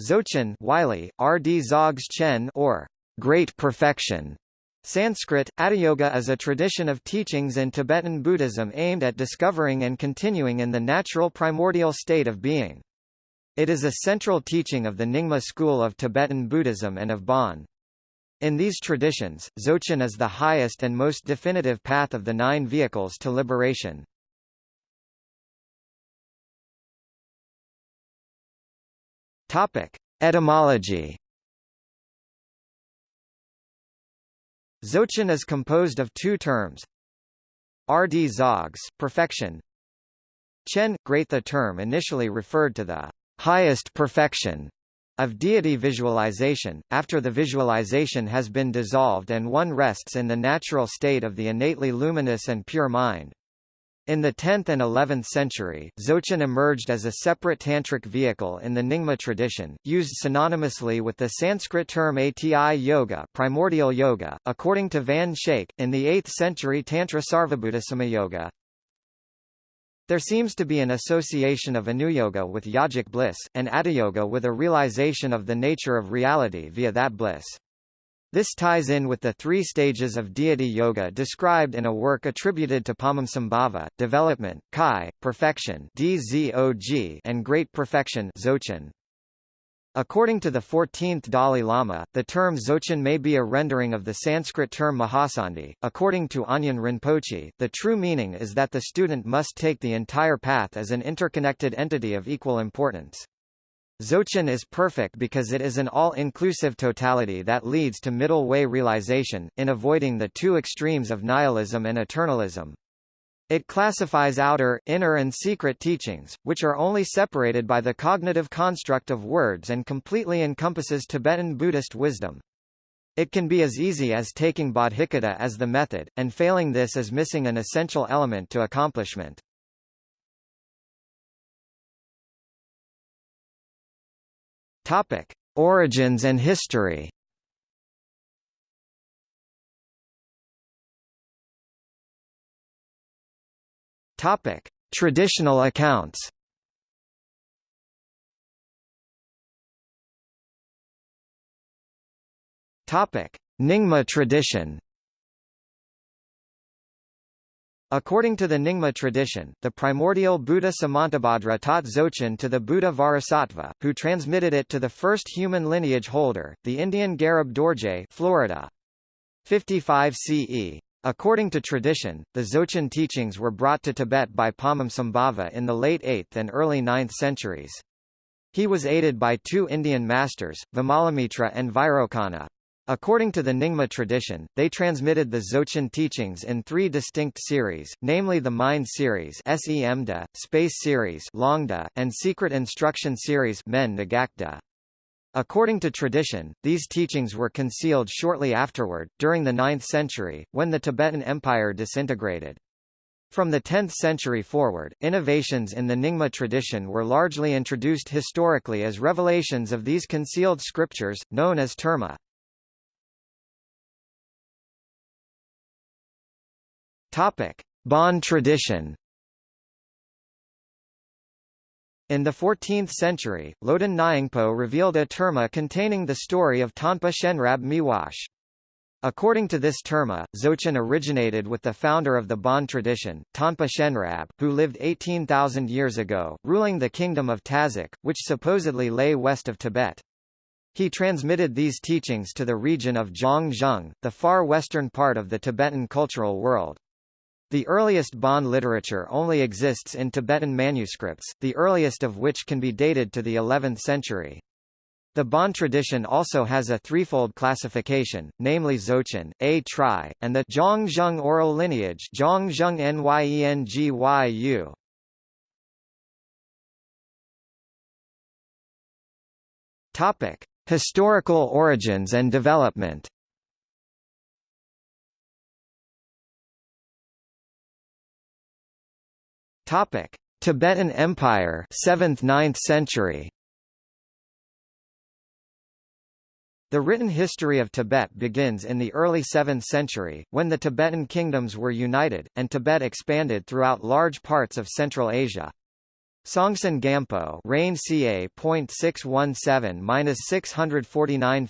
Dzogchen Wylie, R.D. Zogs Chen or Great Perfection. Sanskrit, Atiyoga is a tradition of teachings in Tibetan Buddhism aimed at discovering and continuing in the natural primordial state of being. It is a central teaching of the Nyingma school of Tibetan Buddhism and of Bon. In these traditions, Dzogchen is the highest and most definitive path of the nine vehicles to liberation. Topic: Etymology. Dzogchen is composed of two terms. Rd zogs, perfection. Chen, great. The term initially referred to the highest perfection of deity visualization, after the visualization has been dissolved and one rests in the natural state of the innately luminous and pure mind. In the 10th and 11th century, Dzogchen emerged as a separate tantric vehicle in the Nyingma tradition, used synonymously with the Sanskrit term Ati Yoga, primordial yoga. According to Van Schaik, in the 8th century Tantra Sarvabhuta Yoga, there seems to be an association of Anuyoga with yogic bliss, and Atiyoga with a realization of the nature of reality via that bliss. This ties in with the three stages of deity yoga described in a work attributed to Padmasambhava, development, kai, perfection dzog, and great perfection. According to the 14th Dalai Lama, the term Dzogchen may be a rendering of the Sanskrit term Mahasandhi. According to Anyan Rinpoche, the true meaning is that the student must take the entire path as an interconnected entity of equal importance. Dzogchen is perfect because it is an all-inclusive totality that leads to middle way realization, in avoiding the two extremes of nihilism and eternalism. It classifies outer, inner and secret teachings, which are only separated by the cognitive construct of words and completely encompasses Tibetan Buddhist wisdom. It can be as easy as taking bodhicitta as the method, and failing this is missing an essential element to accomplishment. Topic: Origins and history. Topic: Traditional accounts. Topic: Nyingma tradition. According to the Nyingma tradition, the primordial Buddha Samantabhadra taught Dzogchen to the Buddha Vajrasattva, who transmitted it to the first human lineage holder, the Indian Garab Dorje Florida. 55 CE. According to tradition, the Dzogchen teachings were brought to Tibet by Padmasambhava in the late 8th and early 9th centuries. He was aided by two Indian masters, Vimalamitra and Vairocana. According to the Nyingma tradition, they transmitted the Dzogchen teachings in three distinct series, namely the Mind series Semda, Space series Longda, and Secret Instruction series Men. According to tradition, these teachings were concealed shortly afterward, during the 9th century, when the Tibetan Empire disintegrated. From the 10th century forward, innovations in the Nyingma tradition were largely introduced historically as revelations of these concealed scriptures, known as terma. Topic: Bon tradition. In the 14th century, Loden Nyingpo revealed a terma containing the story of Tanpa Shenrab Miwash. According to this terma, Dzogchen originated with the founder of the Bon tradition, Tanpa Shenrab, who lived 18,000 years ago, ruling the kingdom of Tazak, which supposedly lay west of Tibet. He transmitted these teachings to the region of Zhangzhung, the far western part of the Tibetan cultural world. The earliest Bon literature only exists in Tibetan manuscripts, the earliest of which can be dated to the 11th century. The Bon tradition also has a threefold classification, namely Dzogchen, A Tri, and the Zhangzhung oral lineage Zhangzhung Nyengyu. Topic: Historical origins and development. Topic: Tibetan Empire, 7th–9th century. The written history of Tibet begins in the early 7th century, when the Tibetan kingdoms were united, and Tibet expanded throughout large parts of Central Asia. Songtsen Gampo reign ca. 649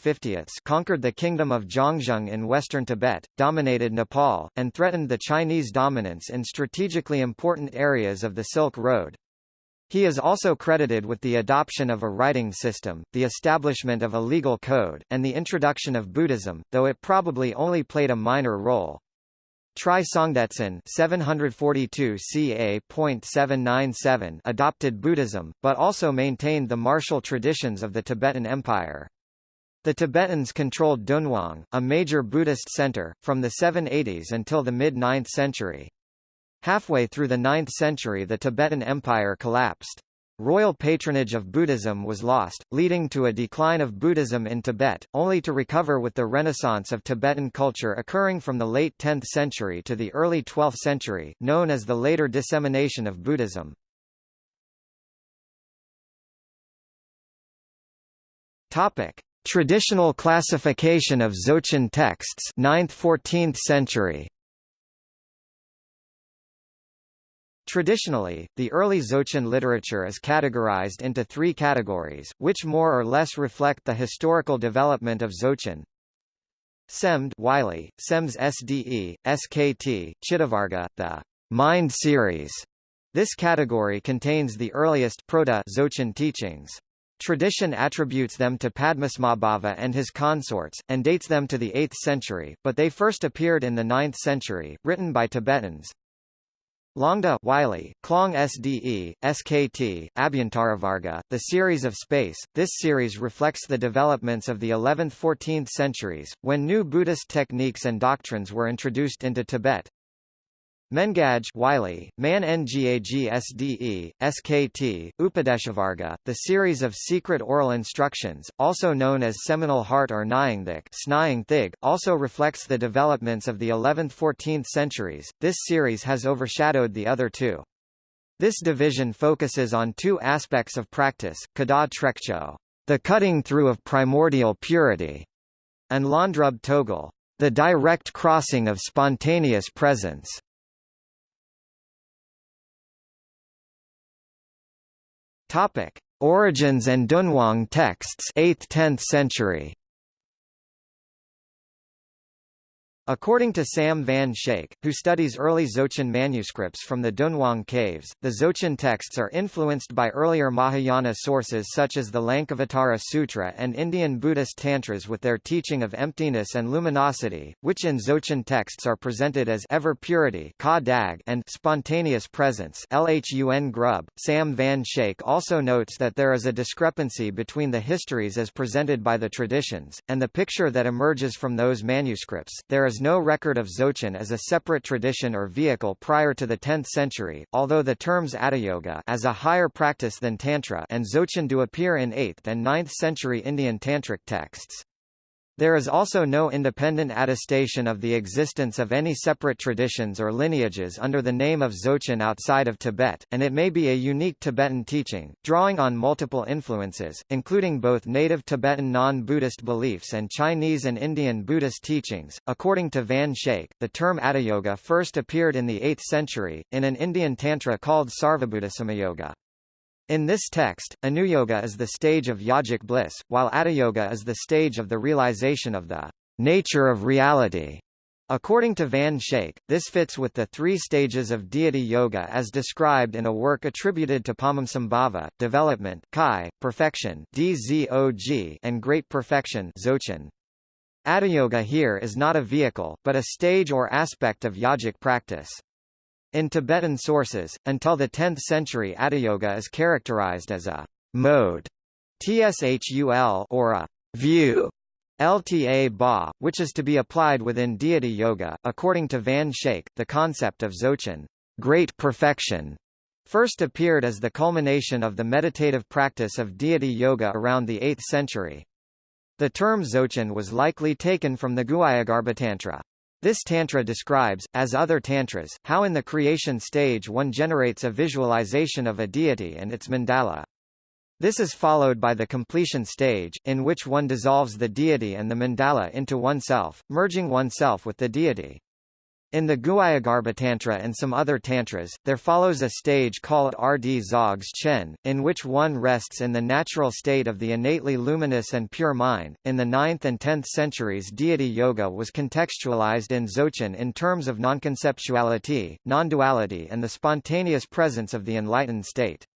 conquered the kingdom of Zhangzhung in western Tibet, dominated Nepal, and threatened the Chinese dominance in strategically important areas of the Silk Road. He is also credited with the adoption of a writing system, the establishment of a legal code, and the introduction of Buddhism, though it probably only played a minor role. Tri Songdetsen 742 ca. adopted Buddhism, but also maintained the martial traditions of the Tibetan Empire. The Tibetans controlled Dunhuang, a major Buddhist center, from the 780s until the mid-9th century. Halfway through the 9th century the Tibetan Empire collapsed. Royal patronage of Buddhism was lost, leading to a decline of Buddhism in Tibet, only to recover with the renaissance of Tibetan culture occurring from the late 10th century to the early 12th century, known as the later dissemination of Buddhism. Topic: Traditional classification of Dzogchen texts 9th–14th century Traditionally, the early Dzogchen literature is categorized into three categories, which more or less reflect the historical development of Dzogchen. Semd Wylie, Sems SDE, SKT, Chittavarga, the Mind series. This category contains the earliest proto-Dzogchen teachings. Tradition attributes them to Padmasambhava and his consorts, and dates them to the 8th century, but they first appeared in the 9th century, written by Tibetans. Longda Wylie, Klong SDE, SKT, Abhyantaravarga, The Series of Space. This series reflects the developments of the 11th–14th centuries, when new Buddhist techniques and doctrines were introduced into Tibet. Mengaj Wylie, Man Ngag SDE, SKT, Upadeshavarga, the series of secret oral instructions, also known as Seminal Heart or Nyingthig, Thig, also reflects the developments of the 11th–14th centuries. This series has overshadowed the other two. This division focuses on two aspects of practice, Kada Trekcho, the cutting through of primordial purity, and Landrub Togel, the direct crossing of spontaneous presence. Topic: Origins and Dunhuang texts 8th–10th century. According to Sam Van Schaik, who studies early Dzogchen manuscripts from the Dunhuang caves, the Dzogchen texts are influenced by earlier Mahayana sources such as the Lankavatara Sutra and Indian Buddhist tantras with their teaching of emptiness and luminosity, which in Dzogchen texts are presented as ever purity and spontaneous presence Lhun Grub. Sam Van Schaik also notes that there is a discrepancy between the histories as presented by the traditions, and the picture that emerges from those manuscripts. There is is no record of Dzogchen as a separate tradition or vehicle prior to the 10th century, although the terms Yoga as a higher practice than Tantra and Dzogchen do appear in 8th and 9th century Indian Tantric texts. There is also no independent attestation of the existence of any separate traditions or lineages under the name of Dzogchen outside of Tibet, and it may be a unique Tibetan teaching, drawing on multiple influences, including both native Tibetan non-Buddhist beliefs and Chinese and Indian Buddhist teachings. According to Van Schaik, the term Yoga first appeared in the 8th century, in an Indian tantra called Sarvabhuta in this text, Anuyoga is the stage of yogic bliss, while Yoga is the stage of the realization of the nature of reality. According to Van Schaik, this fits with the three stages of deity yoga as described in a work attributed to Padmasambhava, development kai, perfection dzog, and great perfection dzogchen. Yoga here is not a vehicle, but a stage or aspect of yogic practice. In Tibetan sources, until the 10th century Yoga is characterized as a mode tshul or a view LTA Ba, which is to be applied within deity yoga. According to Van Schaik, the concept of Dzogchen, great perfection, first appeared as the culmination of the meditative practice of deity yoga around the 8th century. The term Dzogchen was likely taken from the Guhyagarbhatantra. This tantra describes, as other tantras, how in the creation stage one generates a visualization of a deity and its mandala. This is followed by the completion stage, in which one dissolves the deity and the mandala into oneself, merging oneself with the deity. In the Guhyagarbhatantra and some other tantras, there follows a stage called Rd Zogs Chen, in which one rests in the natural state of the innately luminous and pure mind. In the 9th and 10th centuries, deity yoga was contextualized in Dzogchen in terms of nonconceptuality, non-duality, and the spontaneous presence of the enlightened state.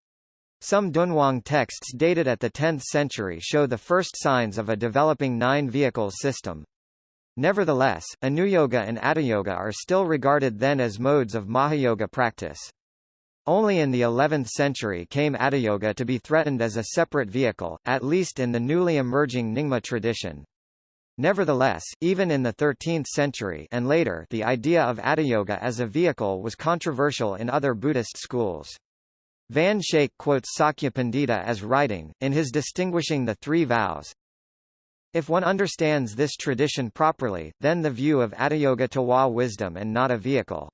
Some Dunhuang texts dated at the 10th century show the first signs of a developing nine vehicles system. Nevertheless, Anuyoga and Yoga are still regarded then as modes of Mahayoga practice. Only in the 11th century came Yoga to be threatened as a separate vehicle, at least in the newly emerging Nyingma tradition. Nevertheless, even in the 13th century and later the idea of Yoga as a vehicle was controversial in other Buddhist schools. Van Schaik quotes Sakya Pandita as writing, in his distinguishing the three vows, if one understands this tradition properly, then the view of Atiyoga Tawa wisdom and not a vehicle.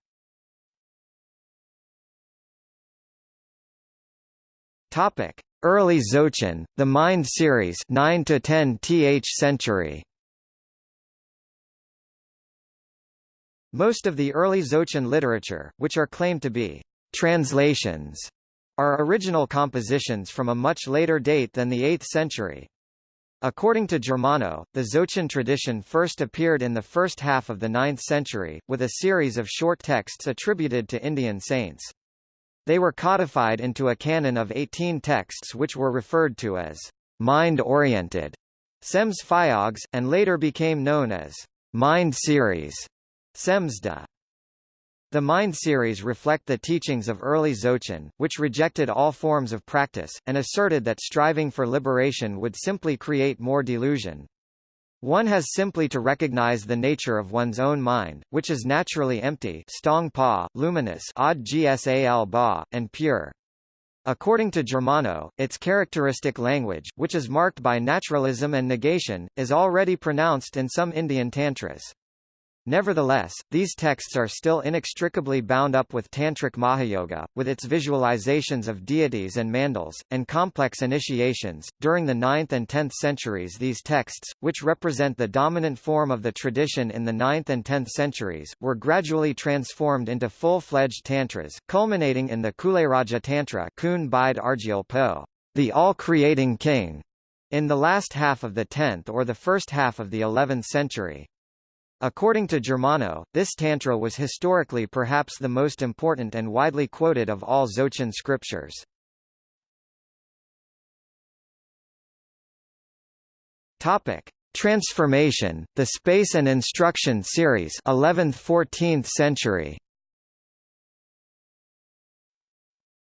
Topic: Early Dzogchen, the Mind series, 9 to 10 th century. Most of the early Dzogchen literature, which are claimed to be translations, are original compositions from a much later date than the 8th century. According to Germano, the Dzogchen tradition first appeared in the first half of the 9th century, with a series of short texts attributed to Indian saints. They were codified into a canon of 18 texts which were referred to as mind-oriented Sems Phyogs, and later became known as Mind Series Semsda. The Mind series reflect the teachings of early Dzogchen, which rejected all forms of practice, and asserted that striving for liberation would simply create more delusion. One has simply to recognize the nature of one's own mind, which is naturally empty stong pa, luminous odd gsal ba, and pure. According to Germano, its characteristic language, which is marked by naturalism and negation, is already pronounced in some Indian tantras. Nevertheless, these texts are still inextricably bound up with Tantric Mahayoga, with its visualizations of deities and mandals, and complex initiations. During the 9th and 10th centuries, these texts, which represent the dominant form of the tradition in the 9th and 10th centuries, were gradually transformed into full fledged tantras, culminating in the Kuleraja Tantra, Kun Bide Argyal Po, the all creating king, in the last half of the 10th or the first half of the 11th century. According to Germano, this tantra was historically perhaps the most important and widely quoted of all Dzogchen scriptures. Topic: Transformation, the Space and Instruction series, 11th–14th century.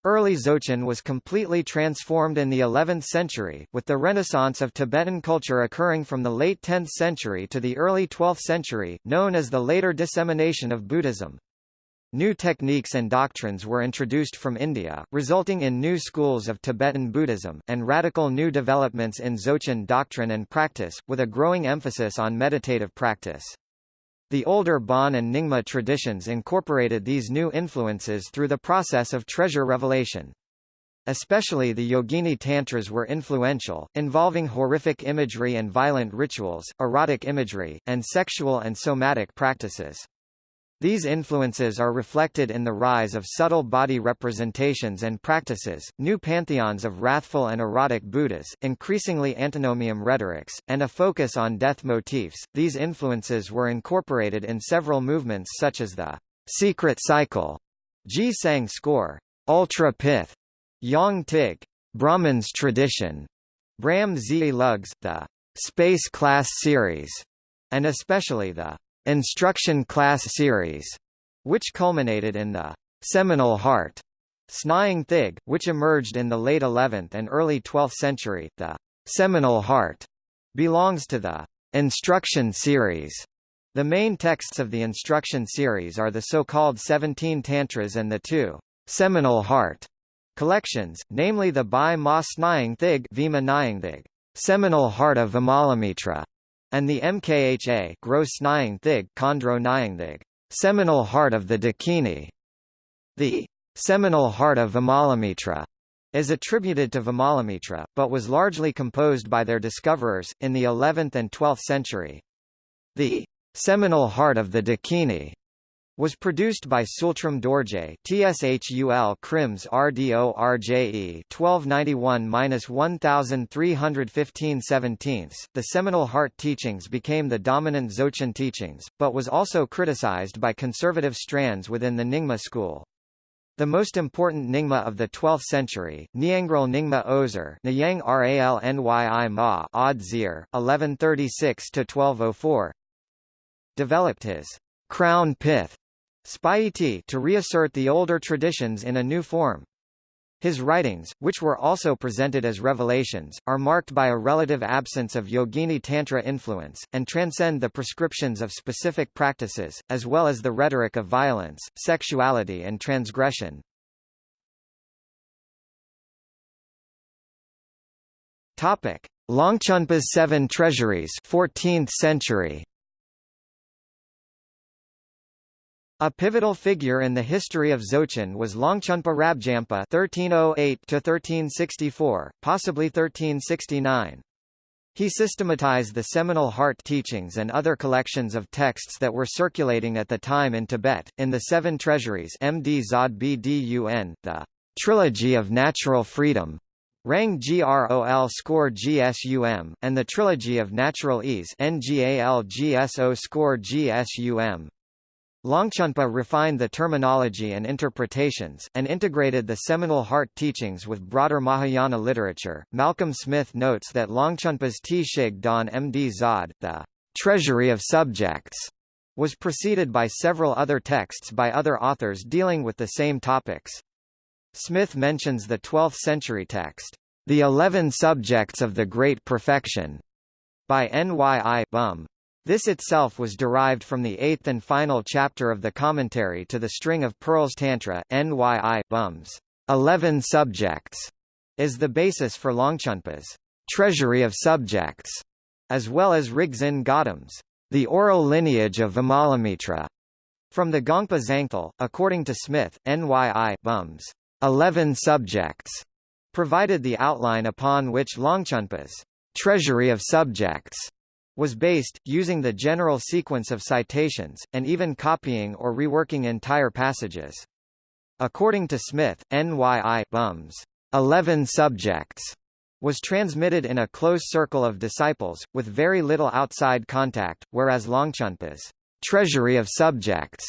Early Dzogchen was completely transformed in the 11th century, with the renaissance of Tibetan culture occurring from the late 10th century to the early 12th century, known as the later dissemination of Buddhism. New techniques and doctrines were introduced from India, resulting in new schools of Tibetan Buddhism, and radical new developments in Dzogchen doctrine and practice, with a growing emphasis on meditative practice. The older Bon and Nyingma traditions incorporated these new influences through the process of treasure revelation. Especially the Yogini Tantras were influential, involving horrific imagery and violent rituals, erotic imagery, and sexual and somatic practices. These influences are reflected in the rise of subtle body representations and practices, new pantheons of wrathful and erotic Buddhas, increasingly antinomian rhetorics, and a focus on death motifs. These influences were incorporated in several movements such as the secret cycle, Ji Sang score, ultra pith, Yang Tig, Brahman's tradition, Brahm Zi Lugs, the space class series, and especially the Instruction Class Series, which culminated in the Seminal Heart Snying Thig, which emerged in the late 11th and early 12th century. The Seminal Heart belongs to the Instruction series. The main texts of the Instruction series are the so-called 17 Tantras and the two Seminal Heart collections, namely the Bai Ma Snying Thig Vima Nyingthig, Seminal Heart of Vimalamitra, and the Mkha Nyingthig, seminal heart of the Dakini. The seminal heart of Vimalamitra is attributed to Vimalamitra, but was largely composed by their discoverers, in the 11th and 12th century. The seminal heart of the Dakini was produced by Tsultrim Dorje TSHUL Krims RDORJE 1291-1315 The seminal Heart teachings became the dominant Dzogchen teachings, but was also criticized by conservative strands within the Nyingma school. The most important Nyingma of the 12th century, Nyangral Nyingma Ozer Nyang Ralnyi Ma Odd Zir, 1136–1204 developed his crown pith Spyiti to reassert the older traditions in a new form. His writings, which were also presented as revelations, are marked by a relative absence of Yogini Tantra influence, and transcend the prescriptions of specific practices, as well as the rhetoric of violence, sexuality and transgression. Longchenpa's Seven Treasuries 14th century A pivotal figure in the history of Dzogchen was Longchenpa Rabjampa (1308–1364), possibly 1369. He systematized the seminal heart teachings and other collections of texts that were circulating at the time in Tibet, in the Seven Treasuries MD Zod Bdun, the Trilogy of Natural Freedom, Rang Grol score GSUM, and the Trilogy of Natural Ease NGAL GSO score GSUM. Longchenpa refined the terminology and interpretations, and integrated the seminal heart teachings with broader Mahayana literature. Malcolm Smith notes that Longchenpa's Tshig Don Md Zod, the treasury of subjects, was preceded by several other texts by other authors dealing with the same topics. Smith mentions the 12th-century text, The Eleven Subjects of the Great Perfection, by Nyi Bum, this itself was derived from the eighth and final chapter of the commentary to the String of Pearls Tantra, Nyi Bums. Eleven Subjects, is the basis for Longchenpa's Treasury of Subjects, as well as Rigzin Gautam's The Oral Lineage of Vimalamitra. From the Gongpa Zangthal, according to Smith, Nyi Bums. Eleven Subjects provided the outline upon which Longchenpa's Treasury of Subjects was based, using the general sequence of citations, and even copying or reworking entire passages. According to Smith, NYI Bums, 11 subjects was transmitted in a close circle of disciples, with very little outside contact, whereas Longchenpa's treasury of subjects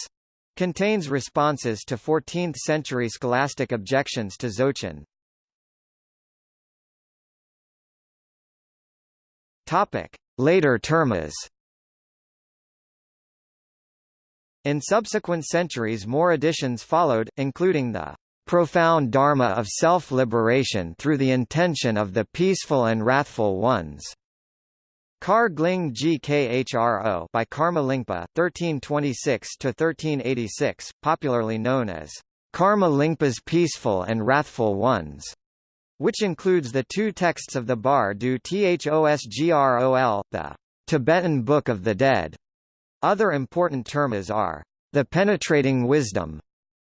contains responses to 14th-century scholastic objections to Dzogchen. Topic: Later termas In subsequent centuries more additions followed, including the profound dharma of self-liberation through the intention of the peaceful and wrathful ones. Kar Gling Gkhro by Karma Lingpa, 1326–1386, popularly known as Karma Lingpa's Peaceful and Wrathful Ones which includes the two texts of the Bar du Thosgrol, the Tibetan Book of the Dead. Other important terms are the penetrating wisdom,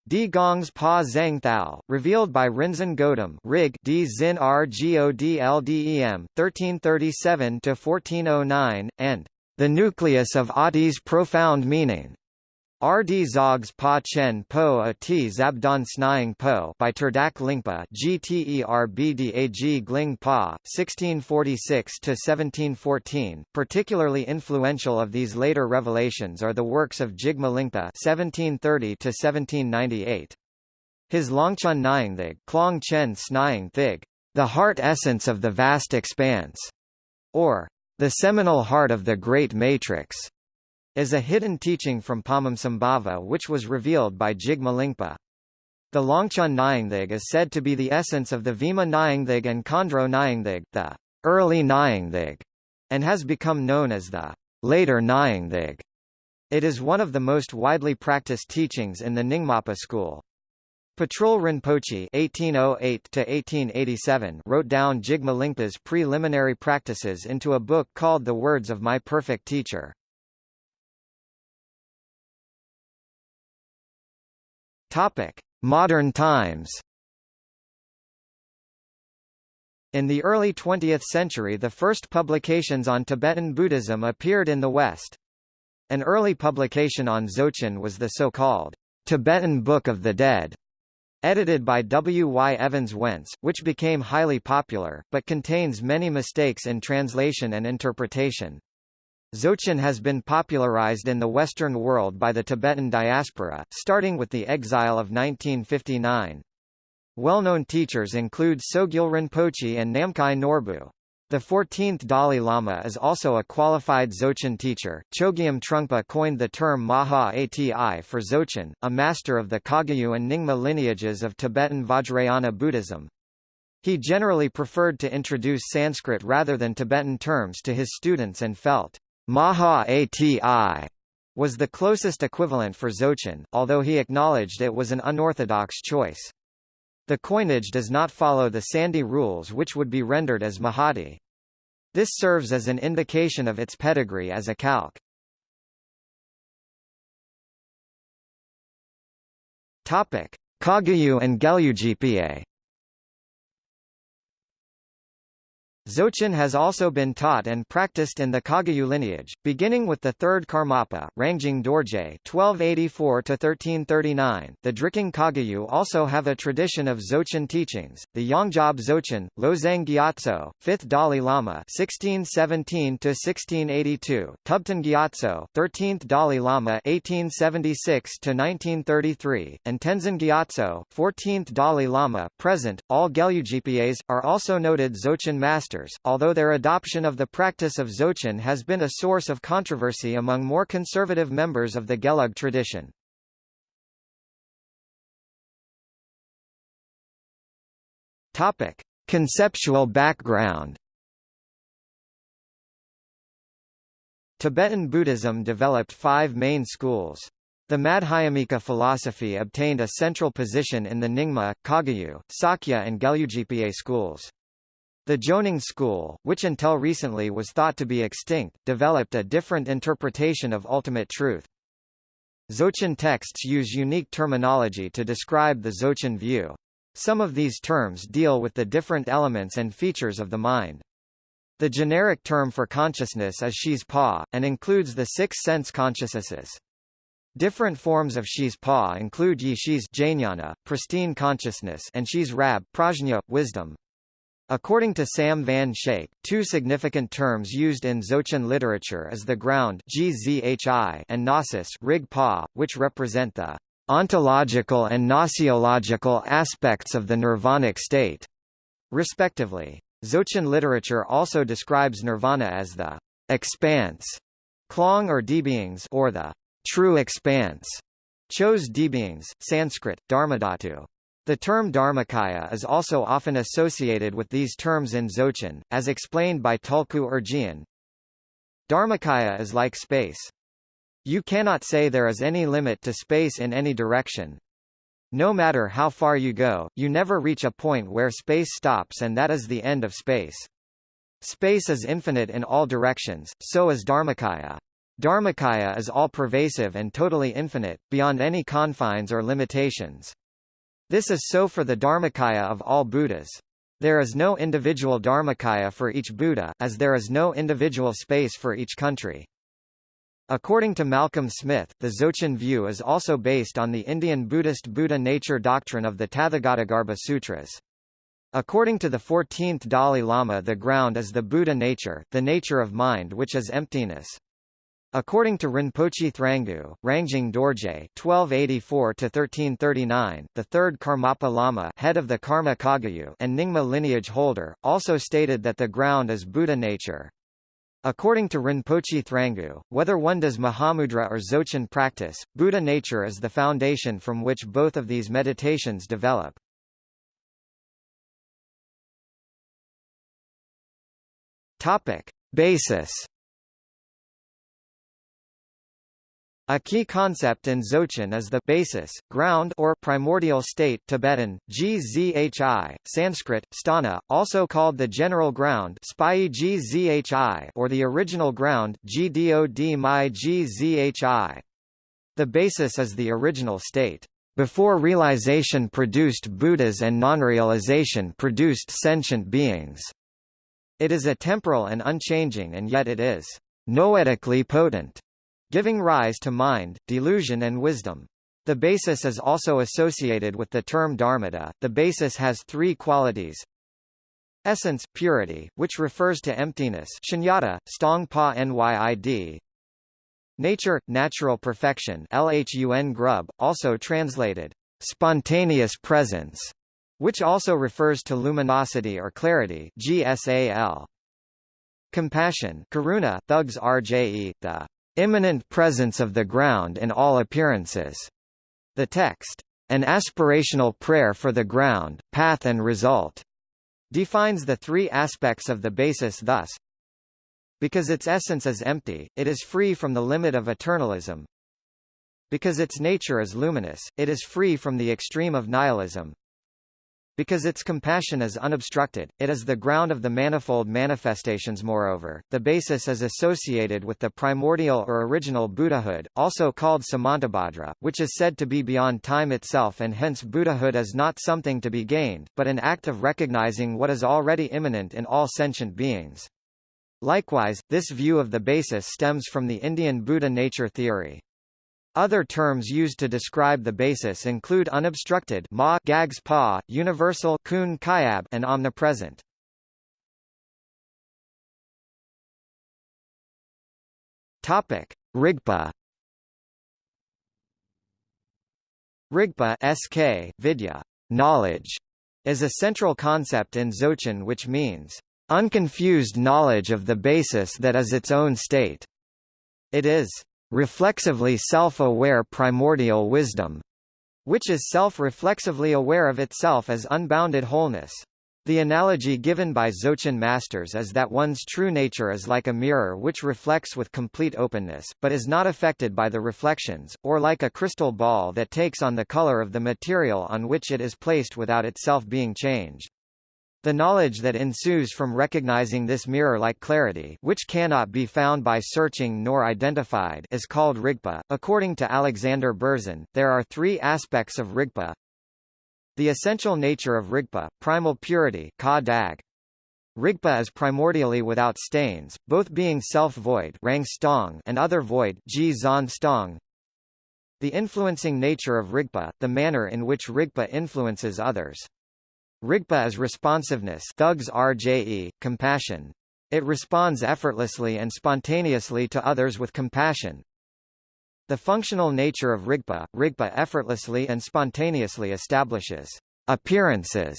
Di Gongs Pa Zhang Thao, revealed by Rinzin Gautam Rig D Zin Rgodldem, 1337–1409, and the nucleus of Ati's profound meaning, RD Zogs Pa Chen Po A T Zabdon Snying Po by Terdak Lingpa GTERBDAG Gling Pa 1646 to 1714 particularly influential of these later revelations are the works of Jigme Lingpa 1730 to 1798 His Longchen Nyingthig Klong Chen Snying Thig The Heart Essence of the Vast Expanse or The Seminal Heart of the Great Matrix is a hidden teaching from Padmasambhava which was revealed by Jigme Lingpa. The Longchen Nyingthig is said to be the essence of the Vima Nyingthig and Khandro Nyingthig, the early Nyingthig, and has become known as the later Nyingthig. It is one of the most widely practiced teachings in the Nyingmapa school. Patrul Rinpoche (1808–1887) wrote down Jigme Lingpa's preliminary practices into a book called The Words of My Perfect Teacher. Topic: Modern times. In the early 20th century the first publications on Tibetan Buddhism appeared in the West. An early publication on Dzogchen was the so-called Tibetan Book of the Dead, edited by W. Y. Evans Wentz, which became highly popular, but contains many mistakes in translation and interpretation. Dzogchen has been popularized in the Western world by the Tibetan diaspora, starting with the exile of 1959. Well-known teachers include Sogyal Rinpoche and Namkhai Norbu. The 14th Dalai Lama is also a qualified Dzogchen teacher. Chogyam Trungpa coined the term Maha Ati for Dzogchen, a master of the Kagyu and Nyingma lineages of Tibetan Vajrayana Buddhism. He generally preferred to introduce Sanskrit rather than Tibetan terms to his students and felt, Maha Ati was the closest equivalent for Dzogchen, although he acknowledged it was an unorthodox choice. The coinage does not follow the Sandhi rules which would be rendered as Mahati. This serves as an indication of its pedigree as a calque. Topic: Kagyu and Gelugpa Dzogchen has also been taught and practiced in the Kagyu lineage, beginning with the third Karmapa, Rangjung Dorje (1284–1339). The Drikung Kagyu also have a tradition of Dzogchen teachings. The Yongjab Dzogchen, Lozang Gyatso, 5th Dalai Lama (1617–1682), Tubten Gyatso, 13th Dalai Lama (1876–1933), and Tenzin Gyatso, 14th Dalai Lama (present). All Gelugpas are also noted Dzogchen masters although their adoption of the practice of Dzogchen has been a source of controversy among more conservative members of the Gelug tradition. Topic: Conceptual background. Tibetan Buddhism developed five main schools. The Madhyamika philosophy obtained a central position in the Nyingma, Kagyu, Sakya and Gelugpa schools. The Jonang school, which until recently was thought to be extinct, developed a different interpretation of ultimate truth. Dzogchen texts use unique terminology to describe the Dzogchen view. Some of these terms deal with the different elements and features of the mind. The generic term for consciousness is Shiz Pa, and includes the six sense consciousnesses. Different forms of Shiz Pa include Yi jnana, pristine consciousness and Shiz Rab prajna, wisdom. According to Sam Van Schaik, two significant terms used in Dzogchen literature is the ground and gnosis which represent the ontological and gnoseological aspects of the nirvanic state, respectively. Dzogchen literature also describes nirvana as the expanse, klong or or the true expanse, chose debeings, Sanskrit, dharmadhatu. The term Dharmakaya is also often associated with these terms in Dzogchen, as explained by Tulku Urgyen. Dharmakaya is like space. You cannot say there is any limit to space in any direction. No matter how far you go, you never reach a point where space stops and that is the end of space. Space is infinite in all directions, so is Dharmakaya. Dharmakaya is all-pervasive and totally infinite, beyond any confines or limitations. This is so for the Dharmakaya of all Buddhas. There is no individual Dharmakaya for each Buddha, as there is no individual space for each country. According to Malcolm Smith, the Dzogchen view is also based on the Indian Buddhist Buddha nature doctrine of the Tathagatagarbha Sutras. According to the 14th Dalai Lama the ground is the Buddha nature, the nature of mind which is emptiness. According to Rinpoche Thrangu, Rangjung Dorje (1284–1339), the third Karmapa Lama, head of the Karma Kagyu and Nyingma lineage holder, also stated that the ground is Buddha nature. According to Rinpoche Thrangu, whether one does Mahamudra or Dzogchen practice, Buddha nature is the foundation from which both of these meditations develop. Topic: Basis A key concept in Dzogchen is the basis, ground or primordial state Tibetan, gzhi, Sanskrit, sthana, also called the general ground or the original ground. The basis is the original state. Before realization produced Buddhas and non-realization produced sentient beings. It is a temporal and unchanging and yet it is noetically potent. Giving rise to mind, delusion and wisdom. The basis is also associated with the term dharmata. The basis has three qualities. Essence, purity, which refers to emptiness shunyata, stong pa nyid. Nature, natural perfection lhun grub, also translated, spontaneous presence, which also refers to luminosity or clarity gsal. Compassion karuna, thugs rje, the immanent presence of the ground in all appearances. The text, an aspirational prayer for the ground, path and result, defines the three aspects of the basis thus, because its essence is empty, it is free from the limit of eternalism. Because its nature is luminous, it is free from the extreme of nihilism. Because its compassion is unobstructed, it is the ground of the manifold manifestations moreover, the basis is associated with the primordial or original Buddhahood, also called Samantabhadra, which is said to be beyond time itself and hence Buddhahood is not something to be gained, but an act of recognizing what is already immanent in all sentient beings. Likewise, this view of the basis stems from the Indian Buddha nature theory. Other terms used to describe the basis include unobstructed ma gags pa, universal kun kayab, and omnipresent. Topic: Rigpa. Rigpa SK, Vidya, knowledge, is a central concept in Dzogchen which means unconfused knowledge of the basis that is its own state. It is reflexively self-aware primordial wisdom, which is self-reflexively aware of itself as unbounded wholeness. The analogy given by Dzogchen masters is that one's true nature is like a mirror which reflects with complete openness, but is not affected by the reflections, or like a crystal ball that takes on the color of the material on which it is placed without itself being changed. The knowledge that ensues from recognizing this mirror-like clarity which cannot be found by searching nor identified is called Rigpa. According to Alexander Berzin, there are three aspects of Rigpa. The essential nature of Rigpa, primal purity ka dag. Rigpa is primordially without stains, both being self-void and other void. The influencing nature of Rigpa, the manner in which Rigpa influences others. Rigpa is responsiveness thugs RJE, compassion. It responds effortlessly and spontaneously to others with compassion. The functional nature of Rigpa, Rigpa effortlessly and spontaneously establishes appearances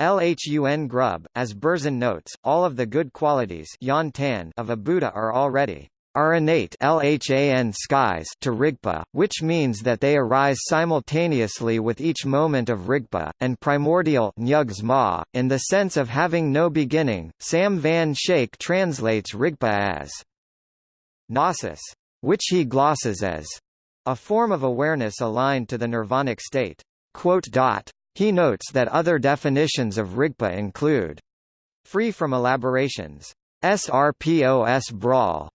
LHUN grub, as Berzin notes, all of the good qualities of a Buddha are already are innate LHAN skies to Rigpa, which means that they arise simultaneously with each moment of Rigpa, and primordial ma, in the sense of having no beginning. Sam Van Schaik translates Rigpa as gnosis, which he glosses as a form of awareness aligned to the nirvanic state. He notes that other definitions of Rigpa include free from elaborations, SRPOS brawl,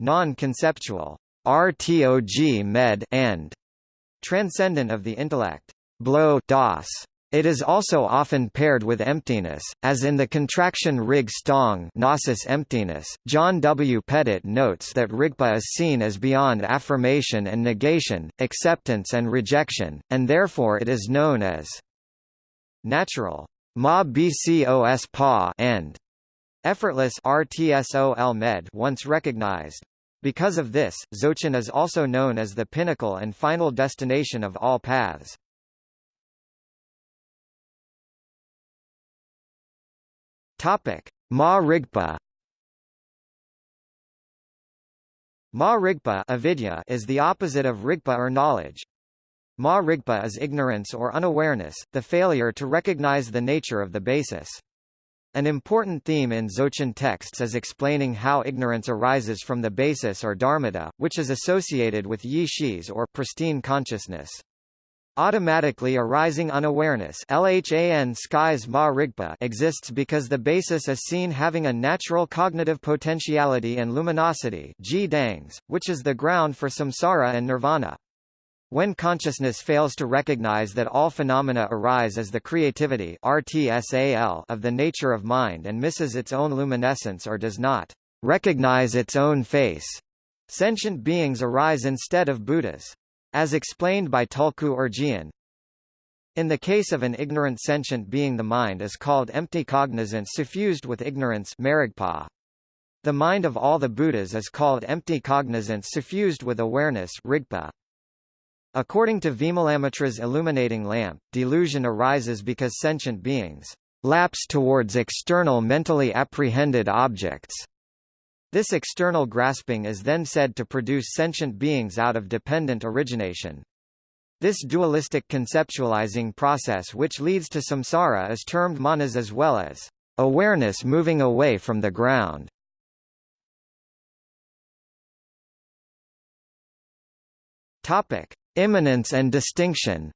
non-conceptual, RTOG med and transcendent of the intellect, blow das. It is also often paired with emptiness, as in the contraction rig stong gnosis emptiness. John W. Pettit notes that Rigpa is seen as beyond affirmation and negation, acceptance and rejection, and therefore it is known as natural ma bcos pa and effortless rtsol med once recognized. Because of this, Dzogchen is also known as the pinnacle and final destination of all paths. Topic: Ma Rigpa. Ma Rigpa avidya is the opposite of Rigpa or knowledge. Ma Rigpa is ignorance or unawareness, the failure to recognize the nature of the basis. An important theme in Dzogchen texts is explaining how ignorance arises from the basis or dharmata, which is associated with yi shis or pristine consciousness. Automatically arising unawareness exists because the basis is seen having a natural cognitive potentiality and luminosity which is the ground for samsara and nirvana. When consciousness fails to recognize that all phenomena arise as the creativity of the nature of mind and misses its own luminescence or does not recognize its own face, Sentient beings arise instead of Buddhas. As explained by Tulku Urgyen, in the case of an ignorant sentient being the mind is called empty cognizance suffused with ignorance marigpa. The mind of all the Buddhas is called empty cognizance suffused with awareness rigpa. According to Vimalamitra's illuminating lamp, delusion arises because sentient beings lapse towards external mentally apprehended objects. This external grasping is then said to produce sentient beings out of dependent origination. This dualistic conceptualizing process which leads to samsara is termed manas as well as awareness moving away from the ground. Topic: Immanence and distinction.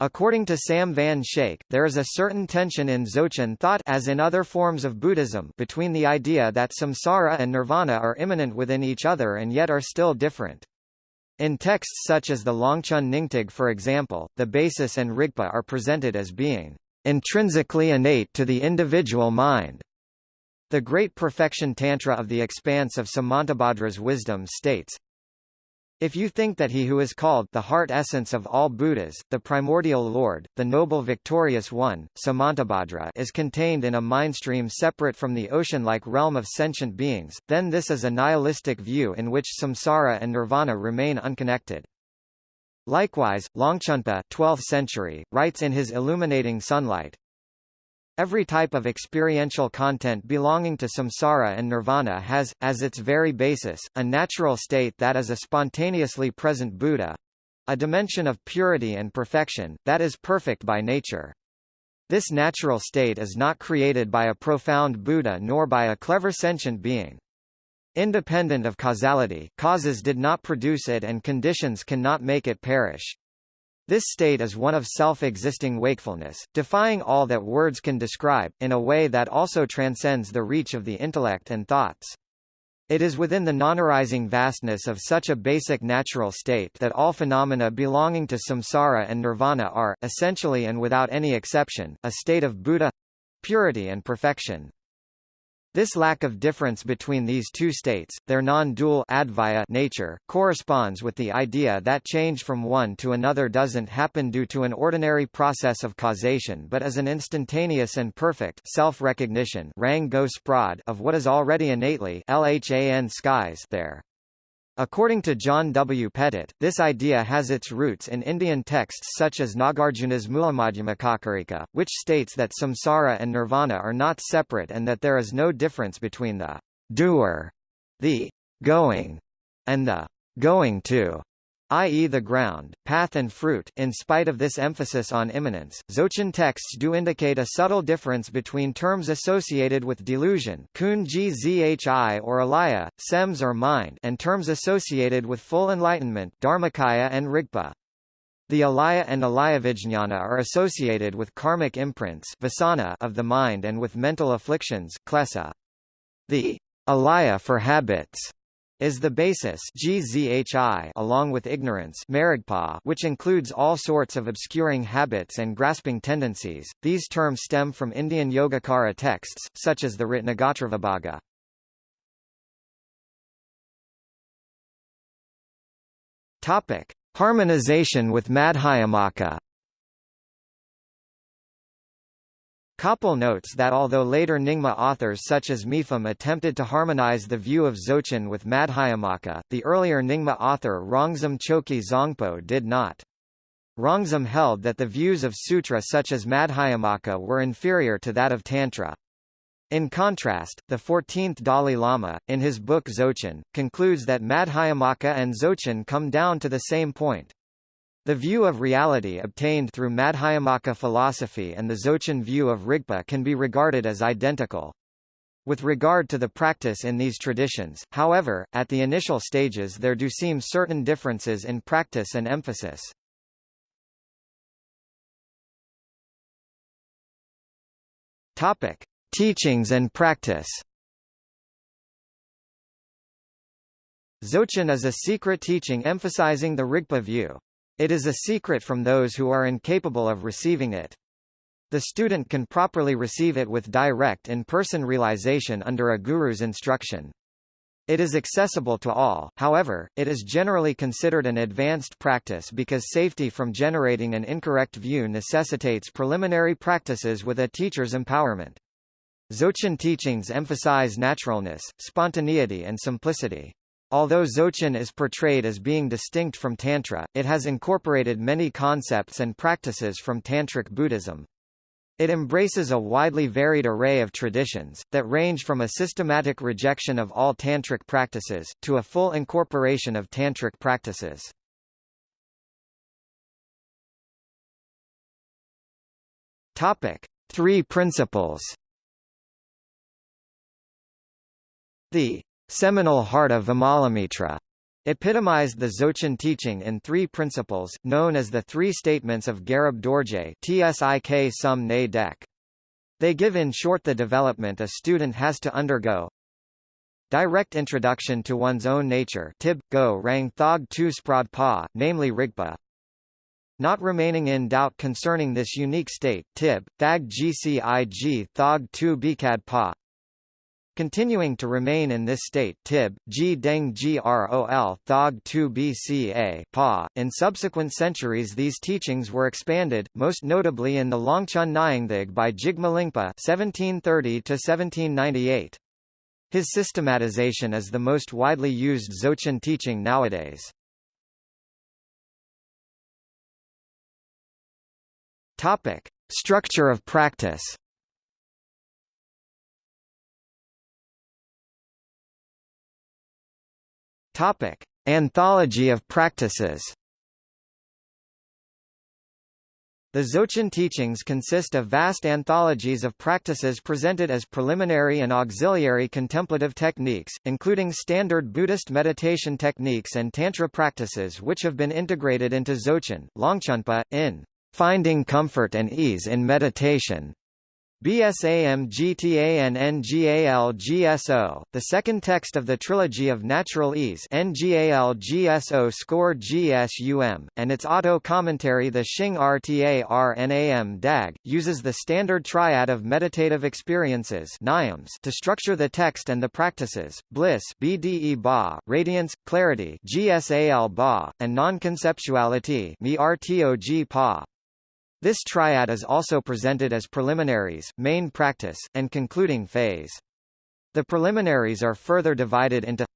According to Sam Van Schaik, there is a certain tension in Dzogchen thought as in other forms of Buddhism between the idea that samsara and nirvana are immanent within each other and yet are still different. In texts such as the Longchen Nyingtig for example, the basis and rigpa are presented as being intrinsically innate to the individual mind. The Great Perfection Tantra of the Expanse of Samantabhadra's wisdom states, if you think that he who is called the heart essence of all Buddhas, the primordial Lord, the noble victorious one, Samantabhadra is contained in a mindstream separate from the ocean-like realm of sentient beings, then this is a nihilistic view in which samsara and nirvana remain unconnected. Likewise, Longchenpa 12th century, writes in his Illuminating Sunlight, Every type of experiential content belonging to samsara and nirvana has, as its very basis, a natural state that is a spontaneously present Buddha a dimension of purity and perfection, that is perfect by nature. This natural state is not created by a profound Buddha nor by a clever sentient being. Independent of causality, causes did not produce it and conditions cannot make it perish. This state is one of self-existing wakefulness, defying all that words can describe, in a way that also transcends the reach of the intellect and thoughts. It is within the non-arising vastness of such a basic natural state that all phenomena belonging to samsara and nirvana are, essentially and without any exception, a state of Buddha—purity and perfection. This lack of difference between these two states, their non-dual nature, corresponds with the idea that change from one to another doesn't happen due to an ordinary process of causation but as an instantaneous and perfect self-recognition of what is already innately LHAN skies there. According to John W. Pettit, this idea has its roots in Indian texts such as Nagarjuna's Mulamadhyamakakarika, which states that samsara and nirvana are not separate and that there is no difference between the doer, the going, and the going to i.e. the ground, path and fruit. In spite of this emphasis on immanence, Dzogchen texts do indicate a subtle difference between terms associated with delusion kun zhi or alaya, sems or mind and terms associated with full enlightenment dharmakaya and rigpa. The alaya and alayavijñana are associated with karmic imprints vasana of the mind and with mental afflictions klesa. The alaya for habits is the basis GZHI along with ignorance which includes all sorts of obscuring habits and grasping tendencies. These terms stem from Indian Yogacara texts, such as the Ratnagotravibhaga. Topic: Harmonization with Madhyamaka Koppel notes that although later Nyingma authors such as Mipham attempted to harmonize the view of Dzogchen with Madhyamaka, the earlier Nyingma author Rongzom Choki Zangpo did not. Rongzom held that the views of sutra such as Madhyamaka were inferior to that of Tantra. In contrast, the 14th Dalai Lama, in his book Dzogchen, concludes that Madhyamaka and Dzogchen come down to the same point. The view of reality obtained through Madhyamaka philosophy and the Dzogchen view of Rigpa can be regarded as identical. With regard to the practice in these traditions, however, at the initial stages there do seem certain differences in practice and emphasis. Topic: Teachings and practice. Dzogchen is a secret teaching emphasizing the Rigpa view. It is a secret from those who are incapable of receiving it. The student can properly receive it with direct in-person realization under a guru's instruction. It is accessible to all, however, it is generally considered an advanced practice because safety from generating an incorrect view necessitates preliminary practices with a teacher's empowerment. Dzogchen teachings emphasize naturalness, spontaneity and simplicity. Although Dzogchen is portrayed as being distinct from Tantra, it has incorporated many concepts and practices from Tantric Buddhism. It embraces a widely varied array of traditions, that range from a systematic rejection of all tantric practices, to a full incorporation of tantric practices. Topic. Three principles The seminal heart of Vimalamitra epitomized the Dzogchen teaching in three principles, known as the Three Statements of Garab Dorje Tsik Sum Ne Dek. They give in short the development a student has to undergo. Direct introduction to one's own nature tib, go rang thog tu sprad pa, namely rigpa. Not remaining in doubt concerning this unique state tib, thag gcig thog tu bikad pa, Continuing to remain in this state tib, g deng grol thog 2 bca pa. In subsequent centuries these teachings were expanded, most notably in the Longchen Nyingthig by Jigme Lingpa 1730-1798. His systematization is the most widely used Dzogchen teaching nowadays. Structure of practice Topic: Anthology of practices. The Dzogchen teachings consist of vast anthologies of practices presented as preliminary and auxiliary contemplative techniques, including standard Buddhist meditation techniques and Tantra practices which have been integrated into Dzogchen, Longchenpa, in Finding Comfort and Ease in Meditation, BSAM-GTAN-NGAL-GSO, the second text of the Trilogy of Natural Ease NGAL-GSO score GSUM, and its auto-commentary the Xing RTARNAM DAG, uses the standard triad of meditative experiences to structure the text and the practices, bliss BDE ba, radiance, clarity GSAL ba, and non-conceptuality. This triad is also presented as preliminaries, main practice, and concluding phase. The preliminaries are further divided into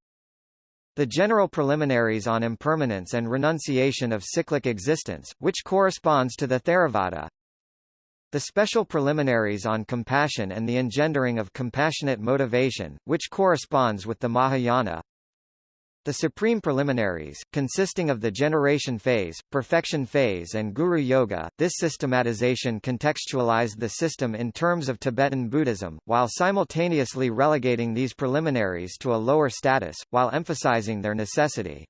the general preliminaries on impermanence and renunciation of cyclic existence, which corresponds to the Theravada, the special preliminaries on compassion and the engendering of compassionate motivation, which corresponds with the Mahayana, the supreme preliminaries, consisting of the generation phase, perfection phase and guru yoga, this systematization contextualized the system in terms of Tibetan Buddhism, while simultaneously relegating these preliminaries to a lower status, while emphasizing their necessity.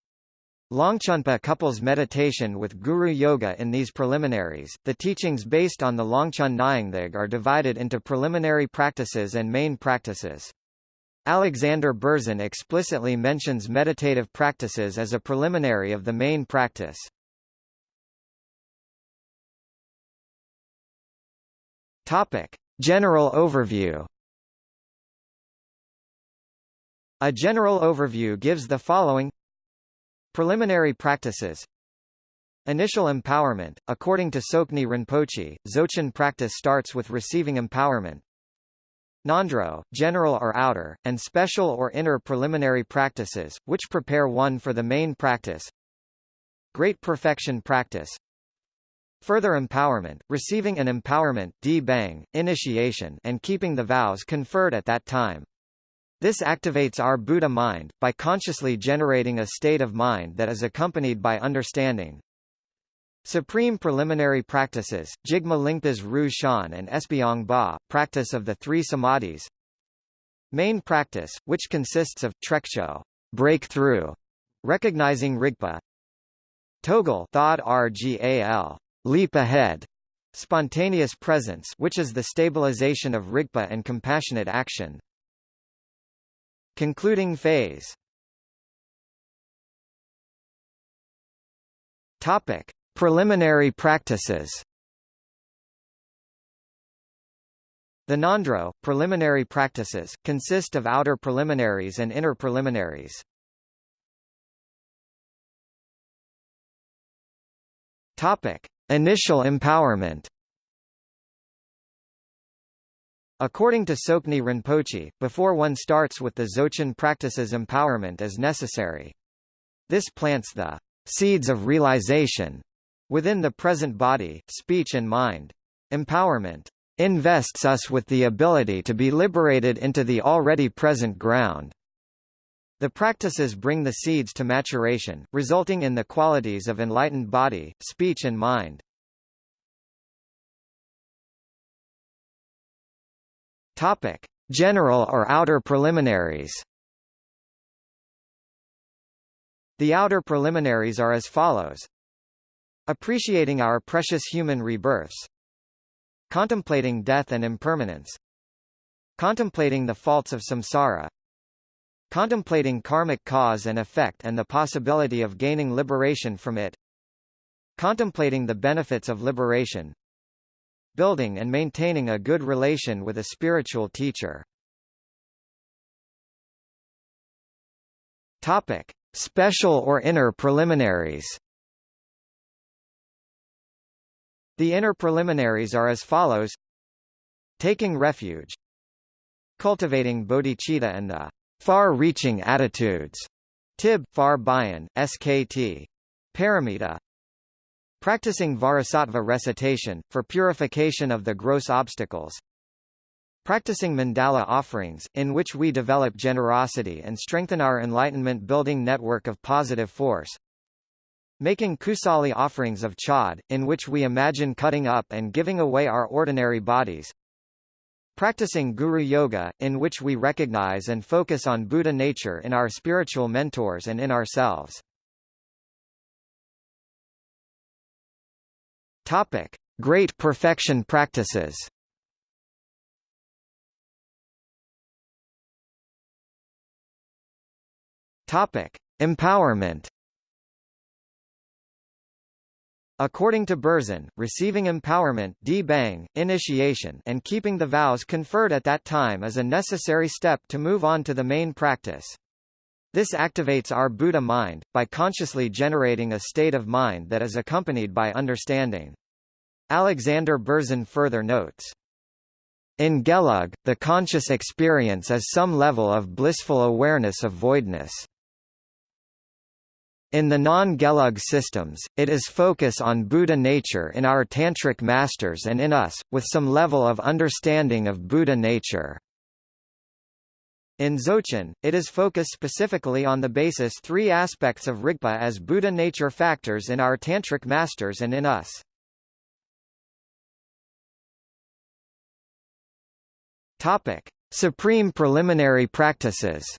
Longchenpa couples meditation with guru yoga in these preliminaries. The teachings based on the Longchen Nyingthig are divided into preliminary practices and main practices. Alexander Berzin explicitly mentions meditative practices as a preliminary of the main practice. Topic: General overview. A general overview gives the following Preliminary practices Initial empowerment, according to Tsoknyi Rinpoche, Dzogchen practice starts with receiving empowerment, Ngondro, general or outer, and special or inner preliminary practices, which prepare one for the main practice. Great perfection practice. Further empowerment, receiving an empowerment bang, initiation and keeping the vows conferred at that time. This activates our Buddha mind, by consciously generating a state of mind that is accompanied by understanding, Supreme preliminary practices, Jigme Lingpa's Ru Shan and Esbyong Ba, practice of the three samadhis. Main practice, which consists of trekcho, breakthrough, recognizing Rigpa. Togel thod rgal, leap ahead, spontaneous presence, which is the stabilization of Rigpa and compassionate action. Concluding phase. Topic: Preliminary practices The Ngondro, preliminary practices, consist of outer preliminaries and inner preliminaries. Topic. Initial empowerment According to Tsoknyi Rinpoche, before one starts with the Dzogchen practices empowerment is necessary. This plants the seeds of realization within the present body, speech and mind. Empowerment invests us with the ability to be liberated into the already present ground. The practices bring the seeds to maturation, resulting in the qualities of enlightened body, speech and mind. Topic: General or outer preliminaries. The outer preliminaries are as follows. Appreciating our precious human rebirths. Contemplating death and impermanence. Contemplating the faults of samsara. Contemplating karmic cause and effect and the possibility of gaining liberation from it. Contemplating the benefits of liberation. Building and maintaining a good relation with a spiritual teacher. Topic: Special or inner preliminaries The inner preliminaries are as follows. Taking refuge. Cultivating bodhicitta and the far-reaching attitudes. Tib, far bayan, skt. Paramita. Practicing Vajrasattva recitation, for purification of the gross obstacles. Practicing mandala offerings, in which we develop generosity and strengthen our enlightenment-building network of positive force. Making kusali offerings of chod, in which we imagine cutting up and giving away our ordinary bodies. Practicing Guru Yoga, in which we recognize and focus on Buddha nature in our spiritual mentors and in ourselves. Topic. Great perfection practices Topic: Empowerment. According to Berzin, receiving empowerment bang, initiation and keeping the vows conferred at that time is a necessary step to move on to the main practice. This activates our Buddha mind, by consciously generating a state of mind that is accompanied by understanding. Alexander Berzin further notes, in Gelug, the conscious experience is some level of blissful awareness of voidness. In the non-Gelug systems, it is focus on Buddha nature in our Tantric masters and in us, with some level of understanding of Buddha nature. In Dzogchen, it is focused specifically on the basis three aspects of Rigpa as Buddha nature factors in our Tantric masters and in us. Topic. Supreme preliminary practices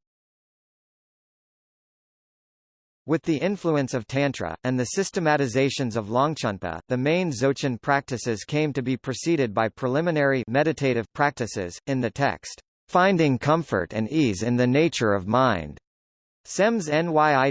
With the influence of Tantra, and the systematizations of Longchenpa, the main Dzogchen practices came to be preceded by preliminary meditative practices, in the text, "...finding comfort and ease in the nature of mind." SEMS NYIDNGALGSO,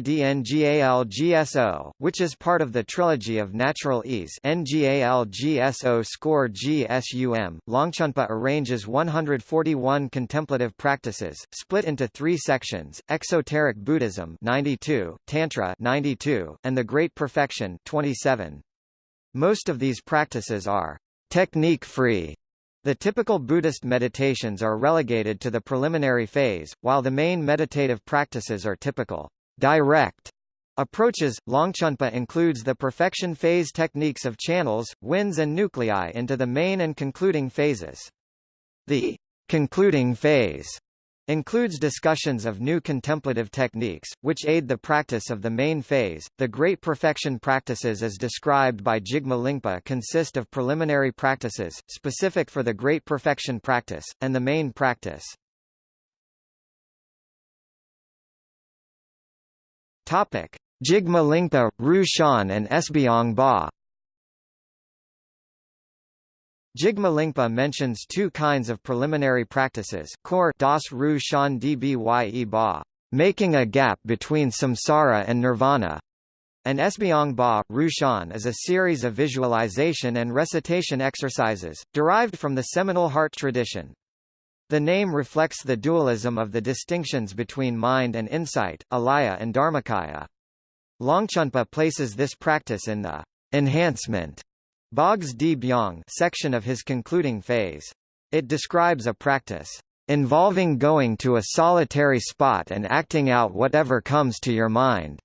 which is part of the trilogy of Natural Ease NGALGSO score GSUM, Longchenpa arranges 141 contemplative practices, split into three sections, Exoteric Buddhism 92, Tantra 92, and the Great Perfection 27. Most of these practices are technique-free, the typical Buddhist meditations are relegated to the preliminary phase, while the main meditative practices are typical direct approaches. Longchenpa includes the perfection phase techniques of channels, winds and nuclei into the main and concluding phases. The concluding phase includes discussions of new contemplative techniques, which aid the practice of the main phase. The Great Perfection practices as described by Jigme Lingpa consist of preliminary practices, specific for the Great Perfection practice, and the main practice. Topic. Jigme Lingpa, Ru Shan and Esbyong Ba Jigme Lingpa mentions two kinds of preliminary practices core das ru shan dbye ba, making a gap between samsara and nirvana, And Esbyong Ba, Rushan is a series of visualization and recitation exercises, derived from the seminal heart tradition. The name reflects the dualism of the distinctions between mind and insight, alaya and dharmakaya. Longchenpa places this practice in the enhancement Bogs di Byong section of his concluding phase. It describes a practice involving going to a solitary spot and acting out whatever comes to your mind.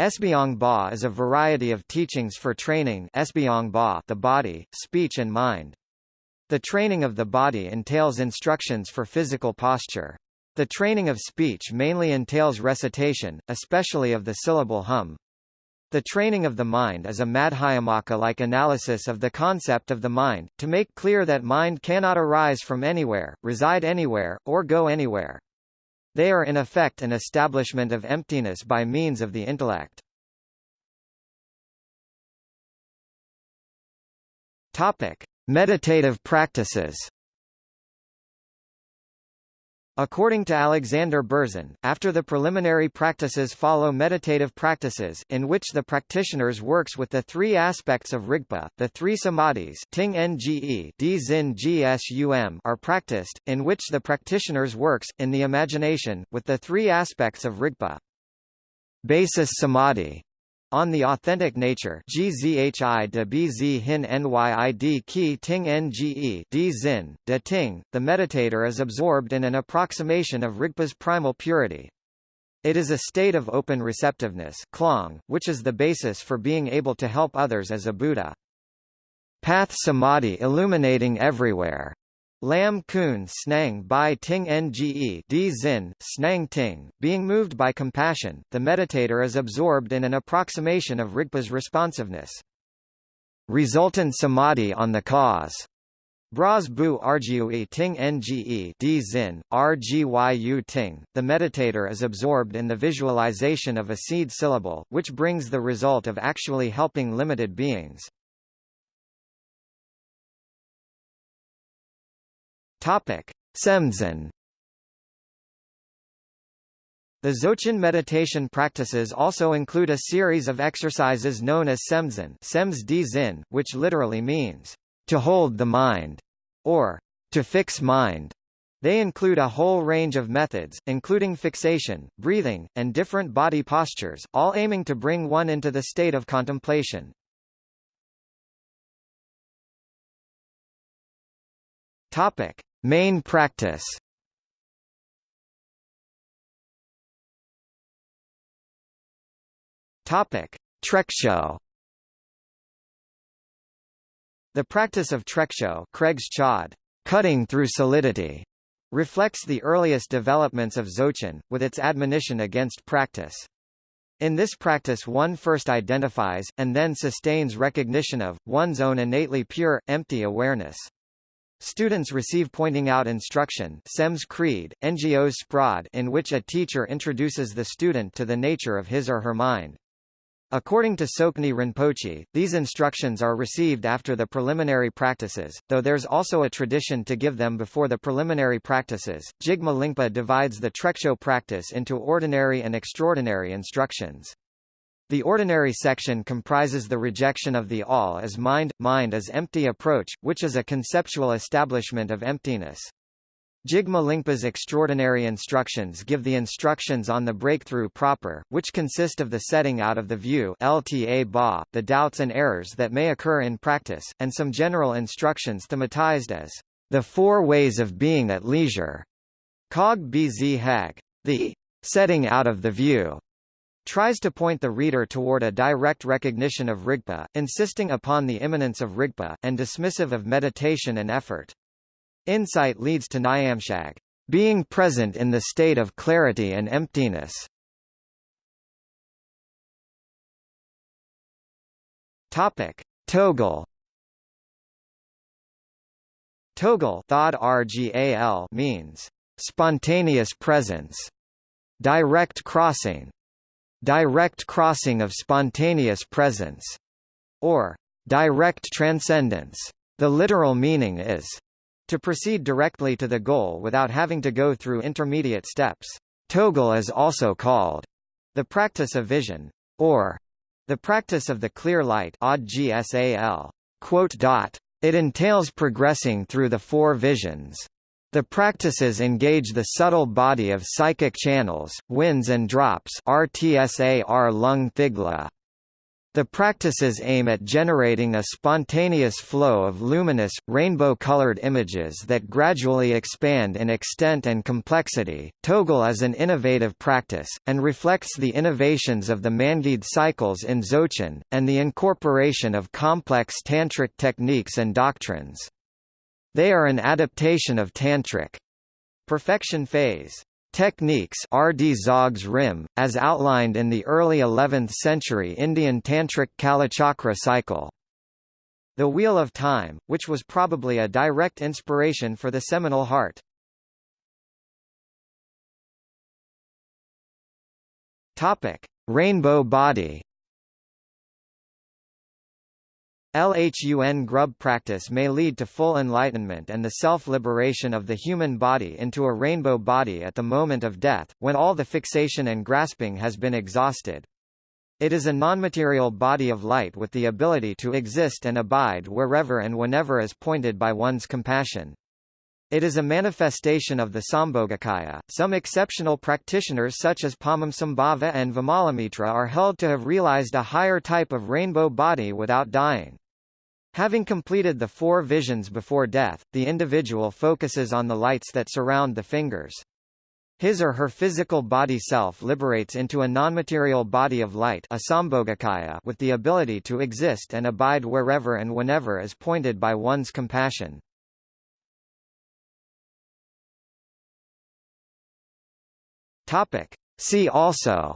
Esbyong Ba is a variety of teachings for training Ba the body, speech and mind. The training of the body entails instructions for physical posture. The training of speech mainly entails recitation, especially of the syllable hum. The training of the mind is a Madhyamaka-like analysis of the concept of the mind, to make clear that mind cannot arise from anywhere, reside anywhere, or go anywhere. They are in effect an establishment of emptiness by means of the intellect. Topic: Meditative practices. According to Alexander Berzin, after the preliminary practices follow meditative practices in which the practitioners works with the three aspects of Rigpa, the three samadhis ting nge gsum are practiced, in which the practitioners works, in the imagination, with the three aspects of Rigpa. Basis samadhi on the authentic nature GZHI de BZ hin NYID ki ting NGE D zin, de ting, the meditator is absorbed in an approximation of Rigpa's primal purity. It is a state of open receptiveness klong, which is the basis for being able to help others as a Buddha. Path samadhi illuminating everywhere Lam Kun Snang Bai Ting Nge D Zin, Snang Ting, being moved by compassion, the meditator is absorbed in an approximation of Rigpa's responsiveness. Resultant samadhi on the cause. Bras bu rgui ting nge d zin, rgyu ting, the meditator is absorbed in the visualization of a seed syllable, which brings the result of actually helping limited beings. Topic: Semzen. The Dzogchen meditation practices also include a series of exercises known as Semzen, Sems Zin, which literally means to hold the mind or to fix mind. They include a whole range of methods, including fixation, breathing, and different body postures, all aiming to bring one into the state of contemplation. Topic: Main practice Topic: Treksho. The practice of treksho, Kreg's chod, cutting through solidity, reflects the earliest developments of Dzogchen, with its admonition against practice. In this practice one first identifies, and then sustains recognition of, one's own innately pure, empty awareness. Students receive pointing out instruction SEMS Creed, NGOs Sprad in which a teacher introduces the student to the nature of his or her mind. According to Tsoknyi Rinpoche, these instructions are received after the preliminary practices, though there's also a tradition to give them before the preliminary practices. Jigme Lingpa divides the Treksho practice into ordinary and extraordinary instructions. The ordinary section comprises the rejection of the all as mind, mind as empty approach, which is a conceptual establishment of emptiness. Jigme Lingpa's extraordinary instructions give the instructions on the breakthrough proper, which consist of the setting out of the view LTA ba, the doubts and errors that may occur in practice, and some general instructions thematized as the four ways of being at leisure. Cog bz hag. The setting out of the view tries to point the reader toward a direct recognition of Rigpa, insisting upon the immanence of Rigpa, and dismissive of meditation and effort. Insight leads to Nyamshag, being present in the state of clarity and emptiness. Topic: Togal. Togal, Togel. Togel means spontaneous presence, direct crossing, direct crossing of spontaneous presence, or direct transcendence. The literal meaning is to proceed directly to the goal without having to go through intermediate steps. Togel is also called the practice of vision, or The practice of the clear light it entails progressing through the four visions. The practices engage the subtle body of psychic channels, winds and drops RTSAR lung thigla, the practices aim at generating a spontaneous flow of luminous, rainbow-colored images that gradually expand in extent and complexity. Togel is an innovative practice, and reflects the innovations of the Menngagde cycles in Dzogchen, and the incorporation of complex tantric techniques and doctrines. They are an adaptation of tantric perfection phase Techniques RD Zogs Rim, as outlined in the early 11th century Indian Tantric Kalachakra cycle. The Wheel of Time, which was probably a direct inspiration for the seminal heart. Rainbow Body LHUN grub practice may lead to full enlightenment and the self-liberation of the human body into a rainbow body at the moment of death, when all the fixation and grasping has been exhausted. It is a nonmaterial body of light with the ability to exist and abide wherever and whenever as pointed by one's compassion. It is a manifestation of the Sambhogakaya. Some exceptional practitioners such as Padmasambhava and Vimalamitra are held to have realized a higher type of rainbow body without dying. Having completed the four visions before death, the individual focuses on the lights that surround the fingers. His or her physical body self liberates into a non-material body of light with the ability to exist and abide wherever and whenever is pointed by one's compassion. See also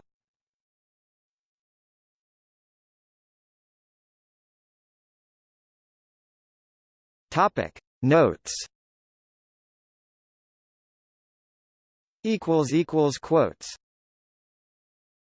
Topic. Notes. Equals equals quotes